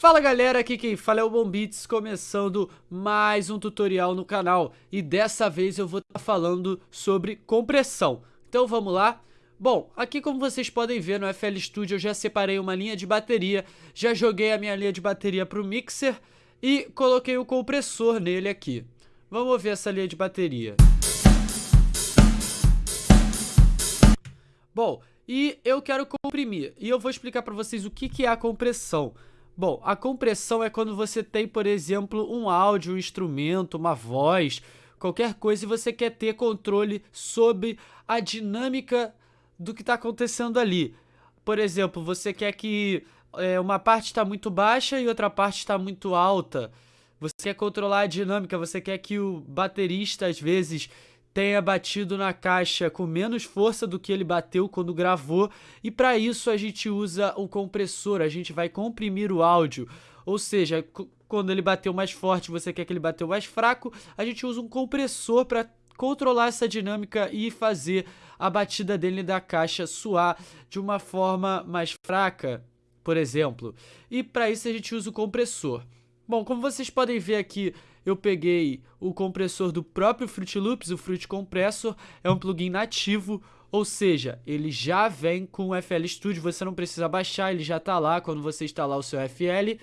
Fala galera, aqui quem fala é o Bombits, começando mais um tutorial no canal e dessa vez eu vou estar tá falando sobre compressão. Então vamos lá? Bom, aqui como vocês podem ver no FL Studio eu já separei uma linha de bateria, já joguei a minha linha de bateria para o mixer e coloquei o compressor nele aqui. Vamos ver essa linha de bateria. Bom, e eu quero comprimir e eu vou explicar para vocês o que, que é a compressão. Bom, a compressão é quando você tem, por exemplo, um áudio, um instrumento, uma voz, qualquer coisa e você quer ter controle sobre a dinâmica do que está acontecendo ali. Por exemplo, você quer que é, uma parte está muito baixa e outra parte está muito alta. Você quer controlar a dinâmica, você quer que o baterista, às vezes, tenha batido na caixa com menos força do que ele bateu quando gravou, e para isso a gente usa o compressor, a gente vai comprimir o áudio. Ou seja, quando ele bateu mais forte, você quer que ele bateu mais fraco, a gente usa um compressor para controlar essa dinâmica e fazer a batida dele da caixa soar de uma forma mais fraca, por exemplo. E para isso a gente usa o compressor. Bom, como vocês podem ver aqui eu peguei o compressor do próprio Fruit Loops, o Fruit Compressor, é um plugin nativo, ou seja, ele já vem com o FL Studio, você não precisa baixar, ele já está lá quando você instalar o seu FL.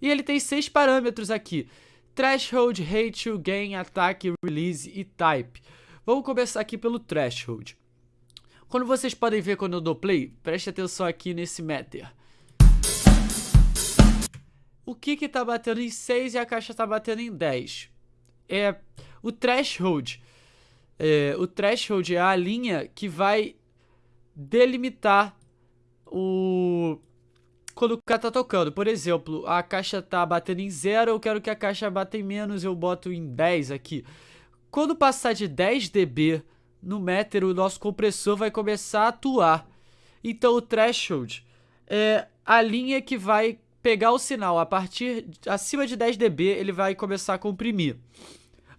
E ele tem seis parâmetros aqui, Threshold, Ratio, Gain, Attack, Release e Type. Vamos começar aqui pelo Threshold. Quando vocês podem ver quando eu dou play, preste atenção aqui nesse meter o que que tá batendo em 6 e a caixa tá batendo em 10. É o threshold. É, o threshold é a linha que vai delimitar o quando o cara tá tocando. Por exemplo, a caixa tá batendo em 0, eu quero que a caixa bata em menos, eu boto em 10 aqui. Quando passar de 10 dB no meter, o nosso compressor vai começar a atuar. Então o threshold é a linha que vai pegar o sinal a partir acima de 10 dB, ele vai começar a comprimir.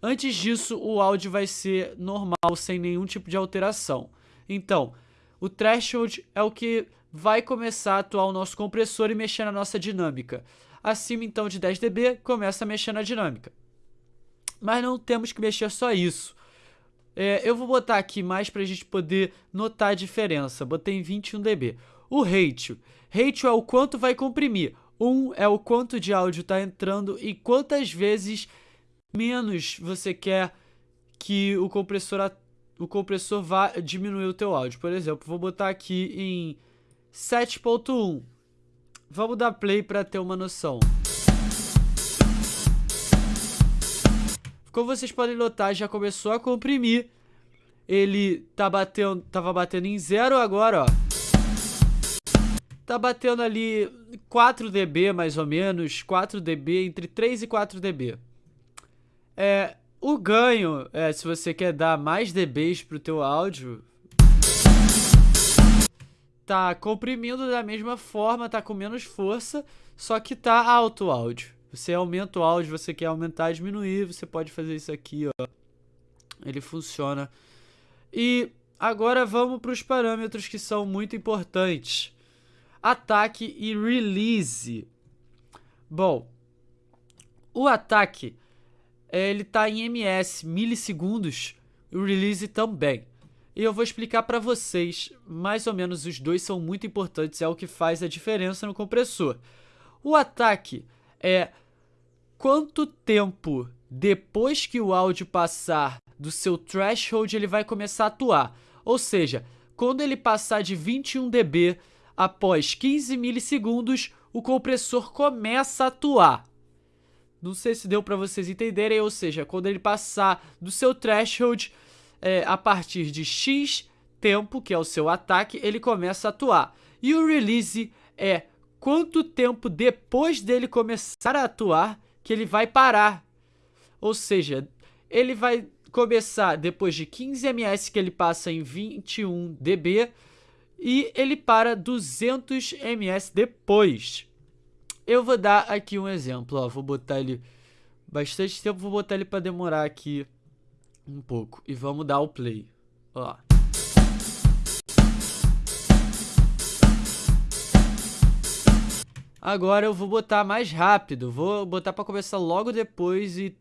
Antes disso, o áudio vai ser normal, sem nenhum tipo de alteração. Então, o threshold é o que vai começar a atuar o nosso compressor e mexer na nossa dinâmica. Acima então de 10 dB, começa a mexer na dinâmica. Mas não temos que mexer só isso. É, eu vou botar aqui mais para a gente poder notar a diferença. Botei em 21 dB. O ratio. Ratio é o quanto vai comprimir. Um é o quanto de áudio está entrando e quantas vezes menos você quer que o compressor, o compressor vá diminuir o teu áudio. Por exemplo, vou botar aqui em 7.1. Vamos dar play para ter uma noção. Como vocês podem notar, já começou a comprimir. Ele tá batendo, tava batendo em zero agora, ó tá batendo ali 4 dB mais ou menos, 4 dB, entre 3 e 4 dB. É, o ganho, é, se você quer dar mais dBs pro teu áudio, tá comprimindo da mesma forma, tá com menos força, só que tá alto o áudio. Você aumenta o áudio, você quer aumentar, diminuir, você pode fazer isso aqui, ó. Ele funciona. E agora vamos para os parâmetros que são muito importantes ataque e release. Bom, o ataque ele está em ms, milissegundos, e o release também. E eu vou explicar para vocês, mais ou menos os dois são muito importantes, é o que faz a diferença no compressor. O ataque é quanto tempo depois que o áudio passar do seu threshold ele vai começar a atuar. Ou seja, quando ele passar de 21 dB Após 15 milissegundos, o compressor começa a atuar. Não sei se deu para vocês entenderem, ou seja, quando ele passar do seu threshold, é, a partir de X tempo, que é o seu ataque, ele começa a atuar. E o release é quanto tempo depois dele começar a atuar que ele vai parar. Ou seja, ele vai começar depois de 15 ms que ele passa em 21 dB e ele para 200 ms depois. Eu vou dar aqui um exemplo, ó, vou botar ele bastante tempo, vou botar ele para demorar aqui um pouco e vamos dar o play, ó. Agora eu vou botar mais rápido, vou botar para começar logo depois e,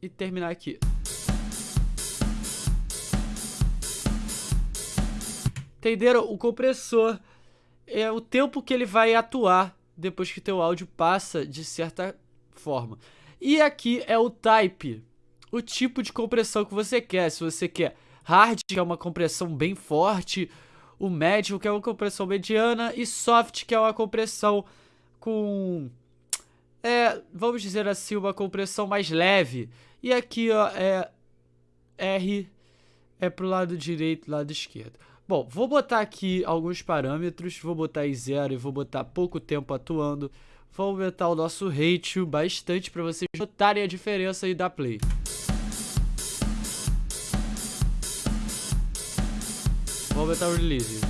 e terminar aqui. Entenderam? O compressor é o tempo que ele vai atuar depois que teu áudio passa de certa forma. E aqui é o type, o tipo de compressão que você quer. Se você quer hard, que é uma compressão bem forte, o médio, que é uma compressão mediana, e soft, que é uma compressão com, é, vamos dizer assim, uma compressão mais leve. E aqui, ó, é R é pro lado direito, lado esquerdo. Bom, vou botar aqui alguns parâmetros, vou botar em zero e vou botar pouco tempo atuando. Vou aumentar o nosso ratio bastante para vocês notarem a diferença aí da play. Vou aumentar o release.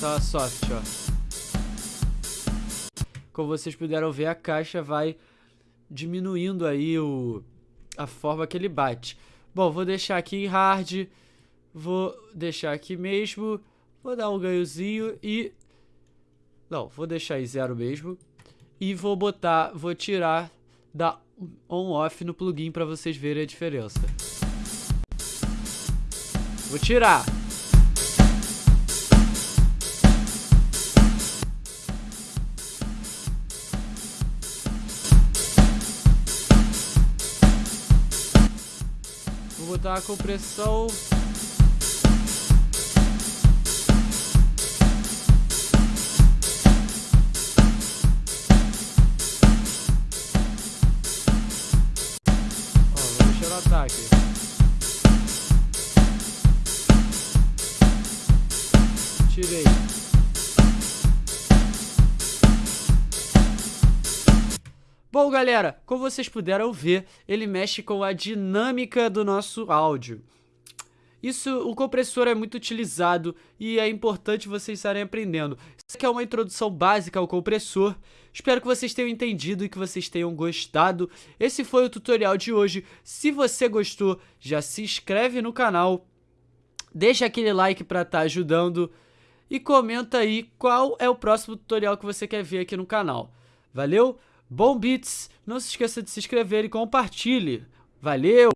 Tá soft, ó. Como vocês puderam ver, a caixa vai diminuindo aí o, a forma que ele bate. Bom, vou deixar aqui em hard, vou deixar aqui mesmo, vou dar um ganhozinho e... Não, vou deixar em zero mesmo. E vou botar, vou tirar da on-off no plugin para vocês verem a diferença. Vou tirar. Vou compressão. Ó, vou mexer no ataque. Tirei. Bom, galera, como vocês puderam ver, ele mexe com a dinâmica do nosso áudio. Isso, o compressor é muito utilizado e é importante vocês estarem aprendendo. Isso aqui é uma introdução básica ao compressor. Espero que vocês tenham entendido e que vocês tenham gostado. Esse foi o tutorial de hoje. Se você gostou, já se inscreve no canal, deixa aquele like para estar tá ajudando e comenta aí qual é o próximo tutorial que você quer ver aqui no canal. Valeu? Bom Beats, não se esqueça de se inscrever e compartilhe. Valeu!